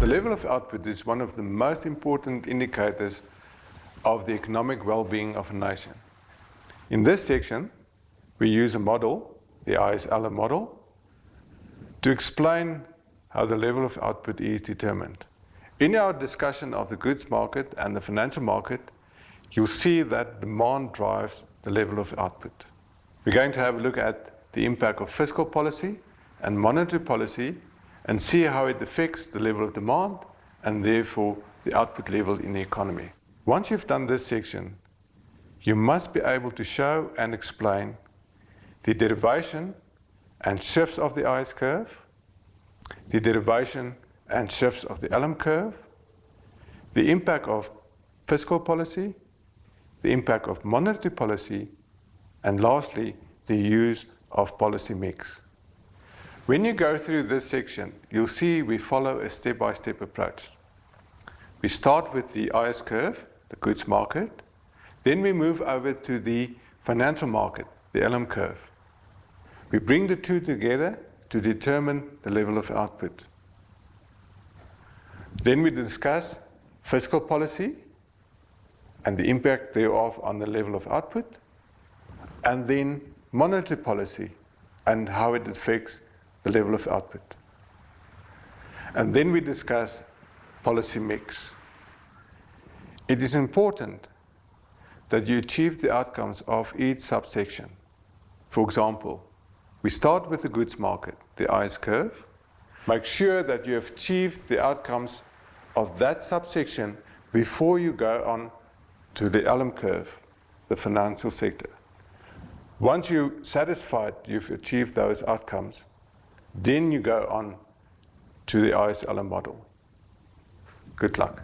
The level of output is one of the most important indicators of the economic well-being of a nation. In this section, we use a model, the ISLM model, to explain how the level of output is determined. In our discussion of the goods market and the financial market, you'll see that demand drives the level of output. We're going to have a look at the impact of fiscal policy and monetary policy and see how it affects the level of demand and therefore the output level in the economy. Once you've done this section, you must be able to show and explain the derivation and shifts of the IS curve, the derivation and shifts of the LM curve, the impact of fiscal policy, the impact of monetary policy, and lastly, the use of policy mix. When you go through this section, you'll see we follow a step-by-step -step approach. We start with the IS curve, the goods market, then we move over to the financial market, the LM curve. We bring the two together to determine the level of output. Then we discuss fiscal policy and the impact thereof on the level of output, and then monetary policy and how it affects the level of output. And then we discuss policy mix. It is important that you achieve the outcomes of each subsection. For example, we start with the goods market, the IS curve. Make sure that you have achieved the outcomes of that subsection before you go on to the LM curve, the financial sector. Once you're satisfied you've achieved those outcomes, then you go on to the ISLM model. Good luck.